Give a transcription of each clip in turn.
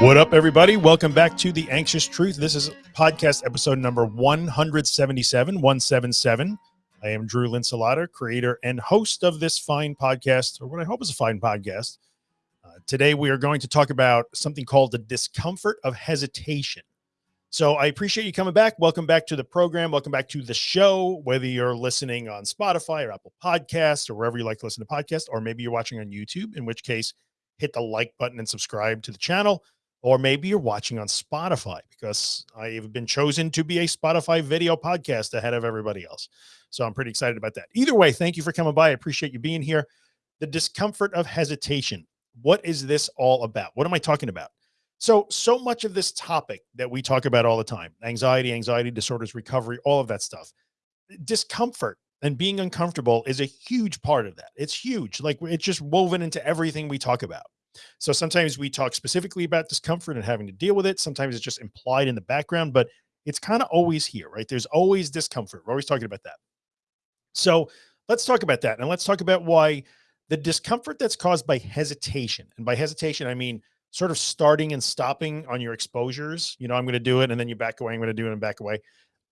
What up, everybody? Welcome back to The Anxious Truth. This is podcast episode number 177, 177. I am Drew Linsalata, creator and host of this fine podcast, or what I hope is a fine podcast. Uh, today, we are going to talk about something called the discomfort of hesitation. So I appreciate you coming back. Welcome back to the program. Welcome back to the show, whether you're listening on Spotify or Apple Podcasts or wherever you like to listen to podcasts, or maybe you're watching on YouTube, in which case, hit the like button and subscribe to the channel or maybe you're watching on Spotify because I've been chosen to be a Spotify video podcast ahead of everybody else. So I'm pretty excited about that. Either way, thank you for coming by. I appreciate you being here. The discomfort of hesitation. What is this all about? What am I talking about? So, so much of this topic that we talk about all the time, anxiety, anxiety disorders, recovery, all of that stuff, discomfort and being uncomfortable is a huge part of that. It's huge. Like it's just woven into everything we talk about. So sometimes we talk specifically about discomfort and having to deal with it. Sometimes it's just implied in the background, but it's kind of always here, right? There's always discomfort. We're always talking about that. So let's talk about that. And let's talk about why the discomfort that's caused by hesitation. And by hesitation, I mean, sort of starting and stopping on your exposures. You know, I'm going to do it and then you back away. I'm going to do it and back away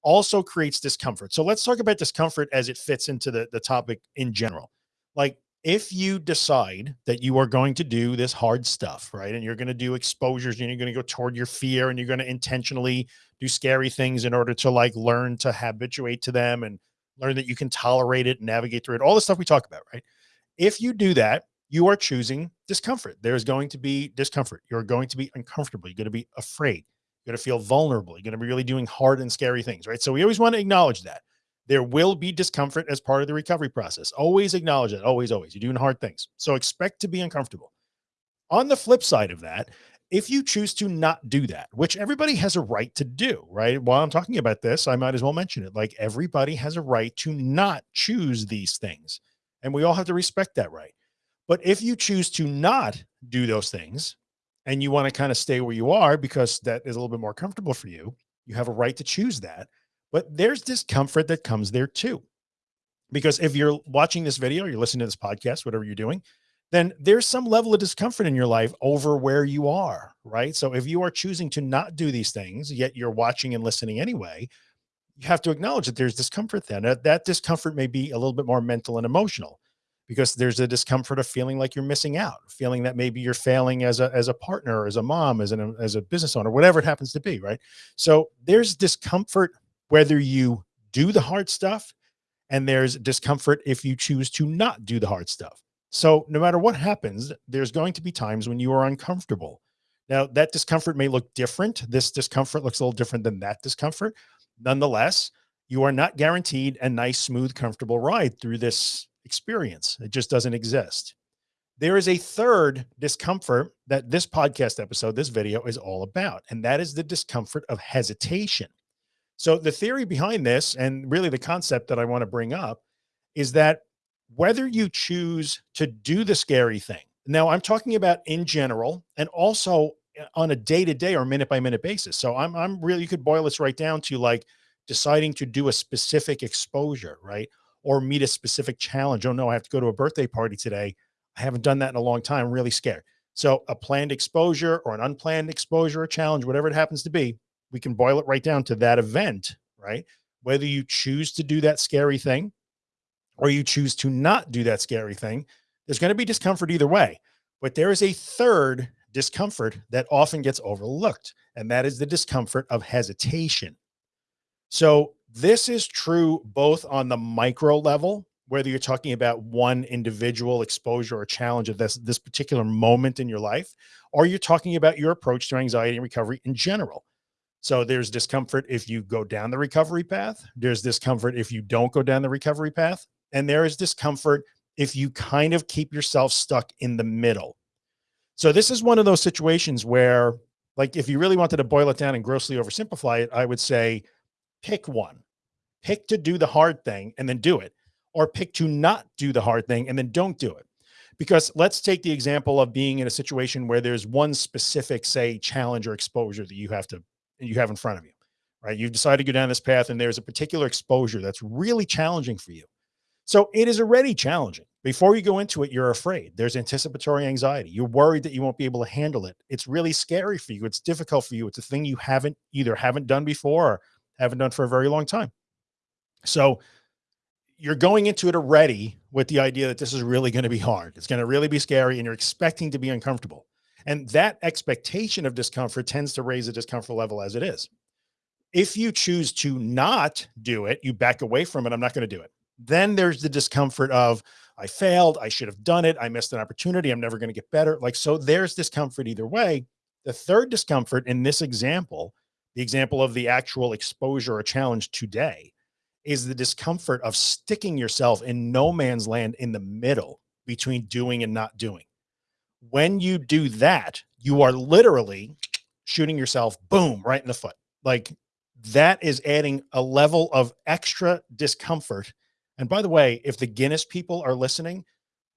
also creates discomfort. So let's talk about discomfort as it fits into the, the topic in general. Like if you decide that you are going to do this hard stuff, right? And you're going to do exposures and you're going to go toward your fear and you're going to intentionally do scary things in order to like learn to habituate to them and learn that you can tolerate it, navigate through it, all the stuff we talk about, right? If you do that, you are choosing discomfort. There's going to be discomfort. You're going to be uncomfortable. You're going to be afraid. You're going to feel vulnerable. You're going to be really doing hard and scary things, right? So we always want to acknowledge that. There will be discomfort as part of the recovery process. Always acknowledge it. Always, always. You're doing hard things. So expect to be uncomfortable. On the flip side of that, if you choose to not do that, which everybody has a right to do, right? While I'm talking about this, I might as well mention it. Like everybody has a right to not choose these things. And we all have to respect that right. But if you choose to not do those things and you want to kind of stay where you are because that is a little bit more comfortable for you, you have a right to choose that. But there's discomfort that comes there too. Because if you're watching this video, you're listening to this podcast, whatever you're doing, then there's some level of discomfort in your life over where you are, right? So if you are choosing to not do these things, yet you're watching and listening anyway, you have to acknowledge that there's discomfort then. That, discomfort may be a little bit more mental and emotional because there's a discomfort of feeling like you're missing out, feeling that maybe you're failing as a, as a partner, as a mom, as an, as a business owner, whatever it happens to be. Right. So there's discomfort whether you do the hard stuff and there's discomfort if you choose to not do the hard stuff. So no matter what happens, there's going to be times when you are uncomfortable. Now that discomfort may look different. This discomfort looks a little different than that discomfort. Nonetheless, you are not guaranteed a nice, smooth, comfortable ride through this experience. It just doesn't exist. There is a third discomfort that this podcast episode, this video is all about, and that is the discomfort of hesitation. So the theory behind this, and really the concept that I want to bring up is that whether you choose to do the scary thing, now I'm talking about in general, and also uh, on a day-to-day -day or minute by minute basis. So I'm, I'm really, you could boil this right down to like deciding to do a specific exposure, right? Or meet a specific challenge. Oh no, I have to go to a birthday party today. I haven't done that in a long time. I'm really scared. So a planned exposure or an unplanned exposure or challenge, whatever it happens to be, we can boil it right down to that event, right? Whether you choose to do that scary thing or you choose to not do that scary thing, there's going to be discomfort either way. But there is a third discomfort that often gets overlooked, and that is the discomfort of hesitation. So this is true both on the micro level, whether you're talking about one individual exposure or challenge of this, this particular moment in your life, or you're talking about your approach to anxiety and recovery in general. So there's discomfort if you go down the recovery path. There's discomfort if you don't go down the recovery path. And there is discomfort if you kind of keep yourself stuck in the middle. So this is one of those situations where like, if you really wanted to boil it down and grossly oversimplify it, I would say, pick one, pick to do the hard thing and then do it, or pick to not do the hard thing and then don't do it. Because let's take the example of being in a situation where there's one specific, say, challenge or exposure that you have to you have in front of you, right? You've decided to go down this path and there's a particular exposure that's really challenging for you. So it is already challenging. before you go into it, you're afraid. There's anticipatory anxiety. You're worried that you won't be able to handle it. It's really scary for you. It's difficult for you. It's a thing you haven't either haven't done before or haven't done for a very long time. So you're going into it already with the idea that this is really going to be hard. It's going to really be scary and you're expecting to be uncomfortable. And that expectation of discomfort tends to raise the discomfort level as it is. If you choose to not do it, you back away from it. I'm not going to do it. Then there's the discomfort of, I failed. I should have done it. I missed an opportunity. I'm never going to get better. Like, so there's discomfort either way. The third discomfort in this example, the example of the actual exposure or challenge today is the discomfort of sticking yourself in no man's land in the middle between doing and not doing. When you do that, you are literally shooting yourself boom, right in the foot. Like that is adding a level of extra discomfort and by the way, if the Guinness people are listening,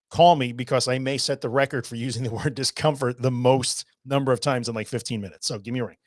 call me because I may set the record for using the word discomfort the most number of times in like 15 minutes. So give me a ring.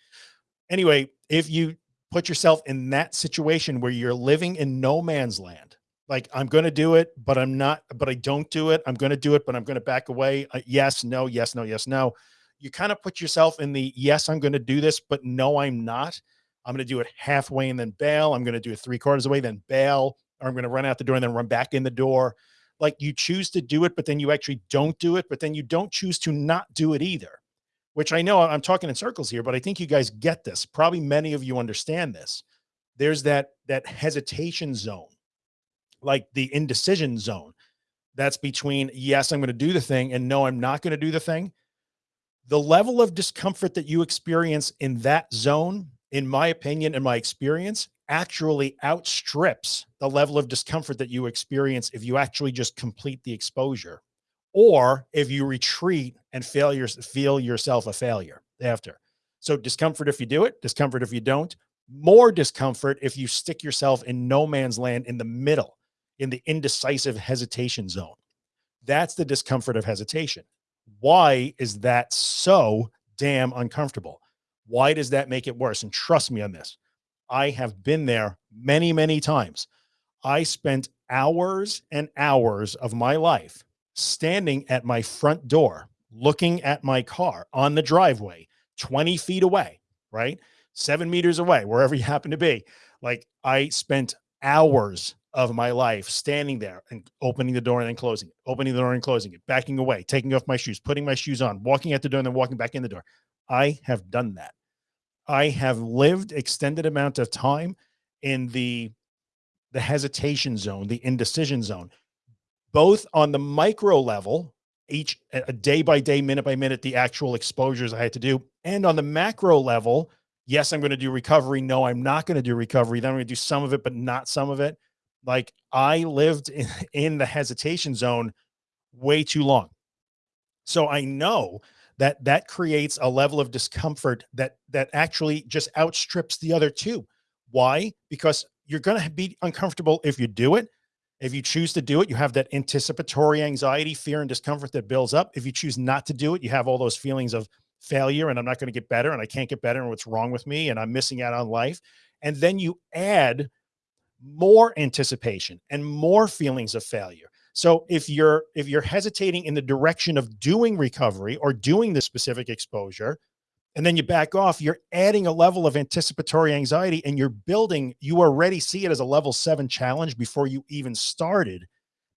Anyway, if you put yourself in that situation where you're living in no man's land, like I'm going to do it, but I'm not, but I don't do it. I'm going to do it, but I'm going to back away. Uh, yes, no, yes, no, yes, no. You kind of put yourself in the, yes, I'm going to do this, but no, I'm not. I'm going to do it halfway and then bail. I'm going to do it three quarters away, then bail or I'm going to run out the door and then run back in the door. Like you choose to do it, but then you actually don't do it, but then you don't choose to not do it either, which I know I'm talking in circles here, but I think you guys get this. Probably many of you understand this. There's that, that hesitation zone, like the indecision zone that's between, yes, I'm going to do the thing and no, I'm not going to do the thing. The level of discomfort that you experience in that zone, in my opinion, in my experience, actually outstrips the level of discomfort that you experience if you actually just complete the exposure or if you retreat and failure, feel yourself a failure after. So discomfort if you do it, discomfort if you don't, more discomfort if you stick yourself in no man's land in the middle, in the indecisive hesitation zone. That's the discomfort of hesitation. Why is that so damn uncomfortable? Why does that make it worse? And trust me on this. I have been there many, many times. I spent hours and hours of my life standing at my front door, looking at my car on the driveway, 20 feet away, right? Seven meters away, wherever you happen to be. Like I spent hours of my life standing there and opening the door and then closing it, opening the door and closing it, backing away, taking off my shoes, putting my shoes on, walking out the door and then walking back in the door. I have done that. I have lived extended amount of time in the, the hesitation zone, the indecision zone, both on the micro level, each a day by day, minute by minute, the actual exposures I had to do. And on the macro level, yes, I'm going to do recovery. No, I'm not going to do recovery. Then I'm going to do some of it, but not some of it. Like I lived in, in the hesitation zone way too long. So I know that that creates a level of discomfort that that actually just outstrips the other two. Why? Because you're going to be uncomfortable if you do it. If you choose to do it, you have that anticipatory anxiety, fear, and discomfort that builds up. If you choose not to do it, you have all those feelings of failure and I'm not going to get better and I can't get better and what's wrong with me and I'm missing out on life. And then you add more anticipation and more feelings of failure so if you're, if you're hesitating in the direction of doing recovery or doing the specific exposure, and then you back off, you're adding a level of anticipatory anxiety and you're building, you already see it as a level seven challenge before you even started.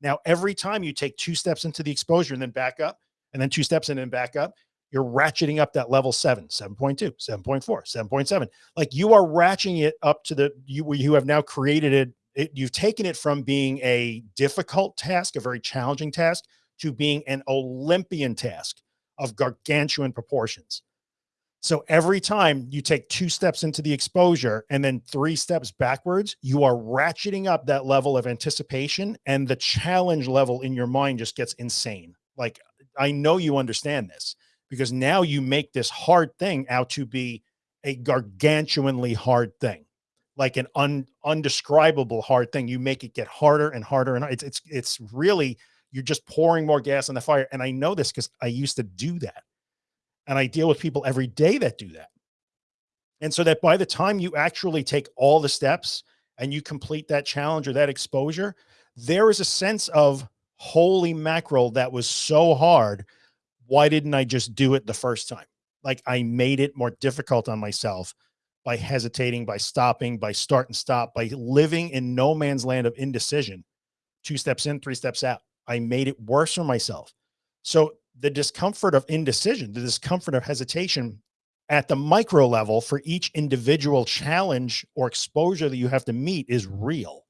Now, every time you take two steps into the exposure and then back up and then two steps and then back up, you're ratcheting up that level seven, 7.2, 7.4, 7.7. Like you are ratcheting it up to the, you, you have now created it it, you've taken it from being a difficult task, a very challenging task to being an Olympian task of gargantuan proportions. So every time you take two steps into the exposure and then three steps backwards, you are ratcheting up that level of anticipation and the challenge level in your mind just gets insane. Like I know you understand this because now you make this hard thing out to be a gargantuanly hard thing like an un, undescribable hard thing. You make it get harder and harder. And it's, it's, it's really, you're just pouring more gas on the fire. And I know this because I used to do that. And I deal with people every day that do that. And so that by the time you actually take all the steps and you complete that challenge or that exposure, there is a sense of holy mackerel, that was so hard. Why didn't I just do it the first time? Like I made it more difficult on myself by hesitating, by stopping, by start and stop, by living in no man's land of indecision, two steps in, three steps out. I made it worse for myself. So the discomfort of indecision, the discomfort of hesitation at the micro level for each individual challenge or exposure that you have to meet is real.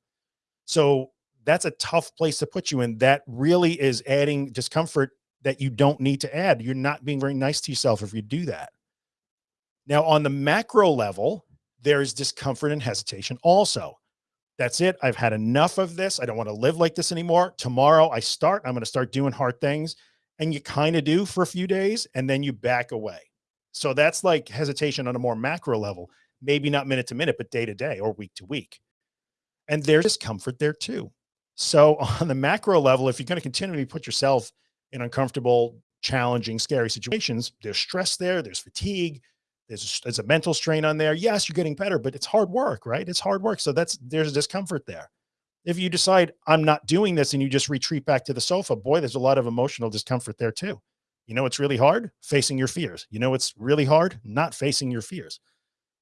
So that's a tough place to put you in. That really is adding discomfort that you don't need to add. You're not being very nice to yourself if you do that. Now on the macro level, there's discomfort and hesitation also. That's it. I've had enough of this. I don't want to live like this anymore. Tomorrow I start, I'm going to start doing hard things and you kind of do for a few days and then you back away. So that's like hesitation on a more macro level, maybe not minute to minute, but day to day or week to week. And there's discomfort there too. So on the macro level, if you're going to continually put yourself in uncomfortable, challenging, scary situations, there's stress there, there's fatigue, there's, there's a mental strain on there. Yes, you're getting better, but it's hard work, right? It's hard work. So that's, there's discomfort there. If you decide I'm not doing this and you just retreat back to the sofa, boy, there's a lot of emotional discomfort there too. You know, it's really hard facing your fears. You know, it's really hard not facing your fears.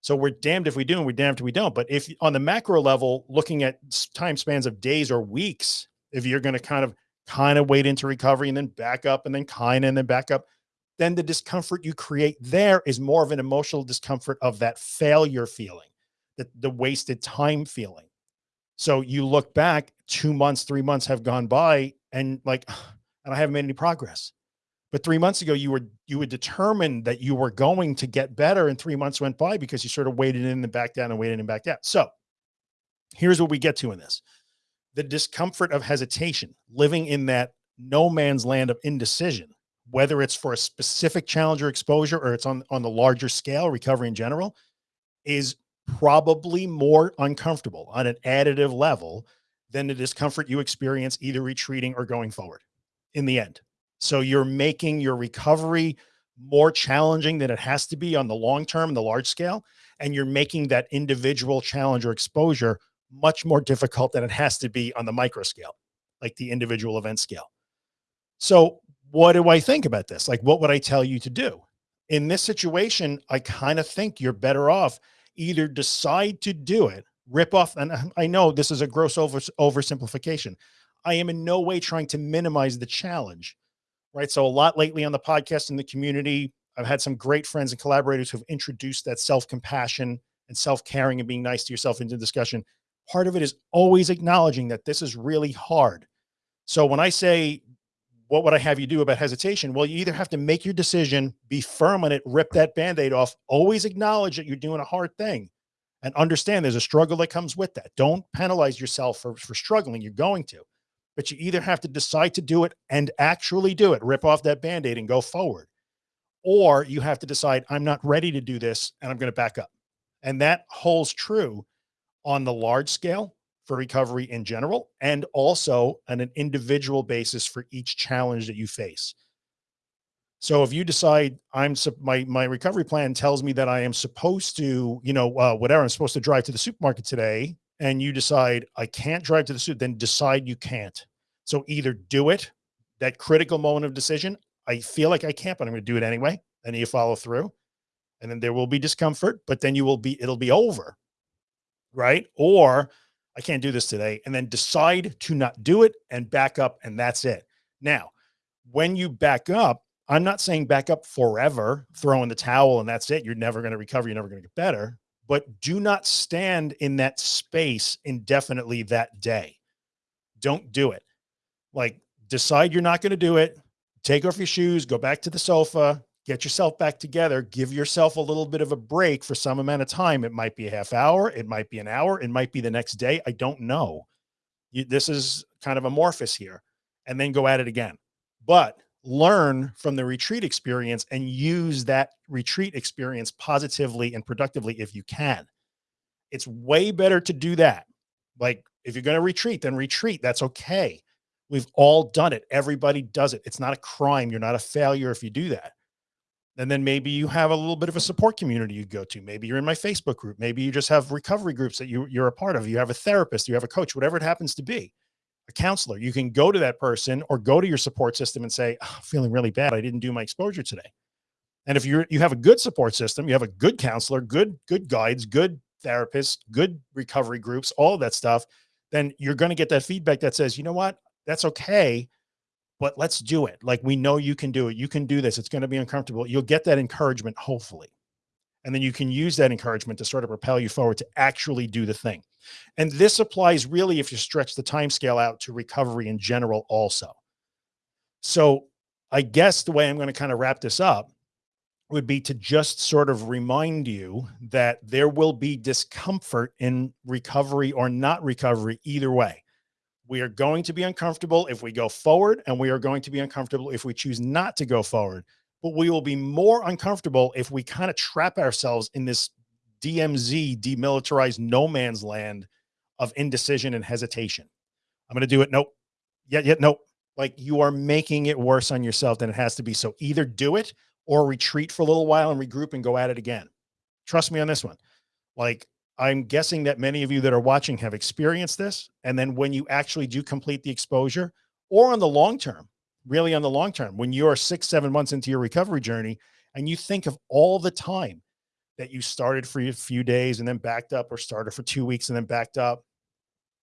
So we're damned if we do and we're damned if we don't. But if on the macro level, looking at time spans of days or weeks, if you're going to kind of, kind of wait into recovery and then back up and then kind of, and then back up, then the discomfort you create there is more of an emotional discomfort of that failure feeling, that the wasted time feeling. So you look back two months, three months have gone by and like, and I haven't made any progress. But three months ago, you were, you were determined that you were going to get better and three months went by because you sort of waited in and back down and waited and back down. So here's what we get to in this, the discomfort of hesitation, living in that no man's land of indecision, whether it's for a specific challenge or exposure, or it's on, on the larger scale recovery in general is probably more uncomfortable on an additive level than the discomfort you experience either retreating or going forward in the end. So you're making your recovery more challenging than it has to be on the long term, the large scale, and you're making that individual challenge or exposure much more difficult than it has to be on the micro scale, like the individual event scale. So what do I think about this? Like, what would I tell you to do? In this situation, I kind of think you're better off either decide to do it, rip off. And I know this is a gross over oversimplification. I am in no way trying to minimize the challenge right? So a lot lately on the podcast in the community, I've had some great friends and collaborators who've introduced that self-compassion and self-caring and being nice to yourself into discussion. Part of it is always acknowledging that this is really hard. So when I say, what would I have you do about hesitation? Well, you either have to make your decision, be firm on it, rip that band-aid off, always acknowledge that you're doing a hard thing and understand there's a struggle that comes with that. Don't penalize yourself for, for struggling. You're going to but you either have to decide to do it and actually do it, rip off that band-aid and go forward. Or you have to decide I'm not ready to do this and I'm going to back up. And that holds true on the large scale for recovery in general, and also on an individual basis for each challenge that you face. So if you decide I'm my, my recovery plan tells me that I am supposed to, you know, uh, whatever, I'm supposed to drive to the supermarket today and you decide I can't drive to the suit, then decide you can't. So either do it, that critical moment of decision. I feel like I can't, but I'm going to do it anyway. And you follow through and then there will be discomfort, but then you will be, it'll be over. Right. Or I can't do this today and then decide to not do it and back up. And that's it. Now, when you back up, I'm not saying back up forever, throw in the towel and that's it. You're never going to recover. You're never going to get better, but do not stand in that space indefinitely that day. Don't do it like decide you're not going to do it. Take off your shoes, go back to the sofa, get yourself back together, give yourself a little bit of a break for some amount of time. It might be a half hour. It might be an hour. It might be the next day. I don't know. You, this is kind of amorphous here and then go at it again, but learn from the retreat experience and use that retreat experience positively and productively if you can. It's way better to do that. Like if you're going to retreat, then retreat. That's okay. We've all done it. Everybody does it. It's not a crime. You're not a failure if you do that. And then maybe you have a little bit of a support community you go to. Maybe you're in my Facebook group. Maybe you just have recovery groups that you, you're a part of. You have a therapist, you have a coach, whatever it happens to be, a counselor. You can go to that person or go to your support system and say, oh, I'm feeling really bad. I didn't do my exposure today. And if you're, you have a good support system, you have a good counselor, good, good guides, good therapists, good recovery groups, all of that stuff, then you're going to get that feedback that says, you know what, that's okay, but let's do it. Like, we know you can do it. You can do this. It's going to be uncomfortable. You'll get that encouragement, hopefully. And then you can use that encouragement to sort of propel you forward to actually do the thing. And this applies really if you stretch the time scale out to recovery in general also. So I guess the way I'm going to kind of wrap this up would be to just sort of remind you that there will be discomfort in recovery or not recovery either way. We are going to be uncomfortable if we go forward and we are going to be uncomfortable if we choose not to go forward, but we will be more uncomfortable if we kind of trap ourselves in this DMZ demilitarized no man's land of indecision and hesitation. I'm going to do it. Nope. Yet, yet, nope. Like you are making it worse on yourself than it has to be. So either do it or retreat for a little while and regroup and go at it again. Trust me on this one. Like I'm guessing that many of you that are watching have experienced this. And then when you actually do complete the exposure or on the long term, really on the long term, when you're six, seven months into your recovery journey and you think of all the time that you started for a few days and then backed up or started for two weeks and then backed up.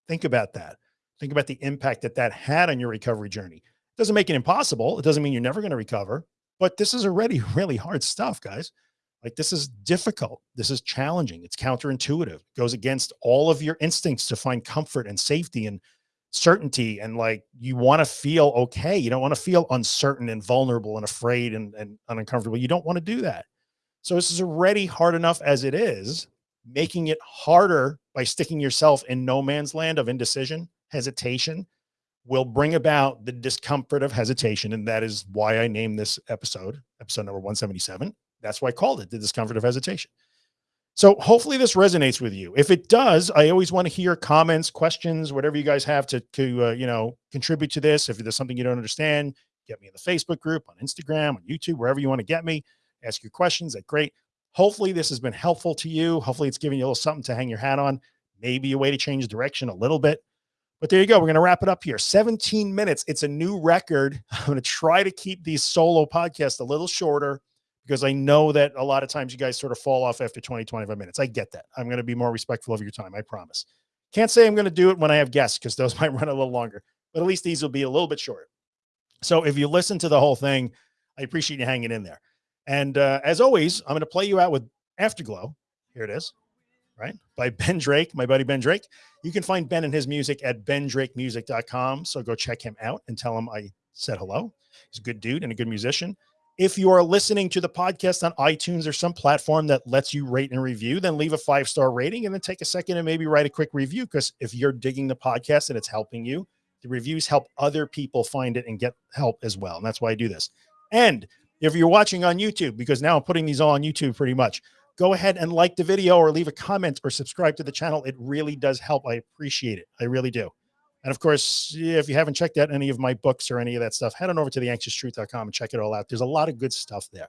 Think about that. Think about the impact that that had on your recovery journey. It doesn't make it impossible. It doesn't mean you're never going to recover, but this is already really hard stuff, guys. Like this is difficult. This is challenging. It's counterintuitive. It goes against all of your instincts to find comfort and safety and certainty. And like, you want to feel okay. You don't want to feel uncertain and vulnerable and afraid and, and uncomfortable. You don't want to do that. So this is already hard enough as it is, making it harder by sticking yourself in no man's land of indecision, hesitation will bring about the discomfort of hesitation. And that is why I named this episode, episode number 177. That's why I called it the discomfort of hesitation. So hopefully this resonates with you. If it does, I always want to hear comments, questions, whatever you guys have to, to uh, you know, contribute to this. If there's something you don't understand, get me in the Facebook group, on Instagram, on YouTube, wherever you want to get me ask your questions. That great. Hopefully this has been helpful to you. Hopefully it's giving you a little something to hang your hat on, maybe a way to change direction a little bit. But there you go. We're going to wrap it up here. 17 minutes. It's a new record. I'm going to try to keep these solo podcasts a little shorter because I know that a lot of times you guys sort of fall off after 20, 25 minutes. I get that. I'm going to be more respectful of your time. I promise. Can't say I'm going to do it when I have guests because those might run a little longer, but at least these will be a little bit shorter. So if you listen to the whole thing, I appreciate you hanging in there. And uh, as always, I'm going to play you out with Afterglow. Here it is, right? By Ben Drake, my buddy Ben Drake. You can find Ben and his music at bendrakemusic.com. So go check him out and tell him I said hello. He's a good dude and a good musician. If you are listening to the podcast on iTunes or some platform that lets you rate and review, then leave a five star rating and then take a second and maybe write a quick review. Because if you're digging the podcast and it's helping you, the reviews help other people find it and get help as well. And that's why I do this. And if you're watching on YouTube, because now I'm putting these all on YouTube pretty much, go ahead and like the video or leave a comment or subscribe to the channel. It really does help. I appreciate it. I really do. And of course, if you haven't checked out any of my books or any of that stuff, head on over to theanxioustruth.com and check it all out. There's a lot of good stuff there.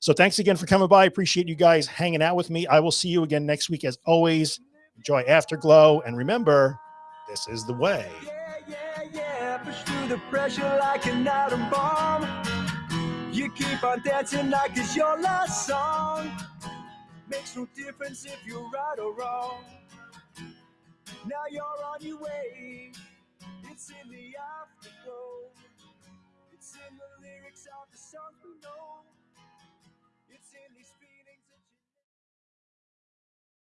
So thanks again for coming by. I appreciate you guys hanging out with me. I will see you again next week. As always, enjoy Afterglow. And remember, this is the way. Yeah, yeah, yeah. You keep on dancing like it's your last song. Makes no difference if you're right or wrong. Now you're on your way. It's in the afterglow. It's in the lyrics of the songs we know.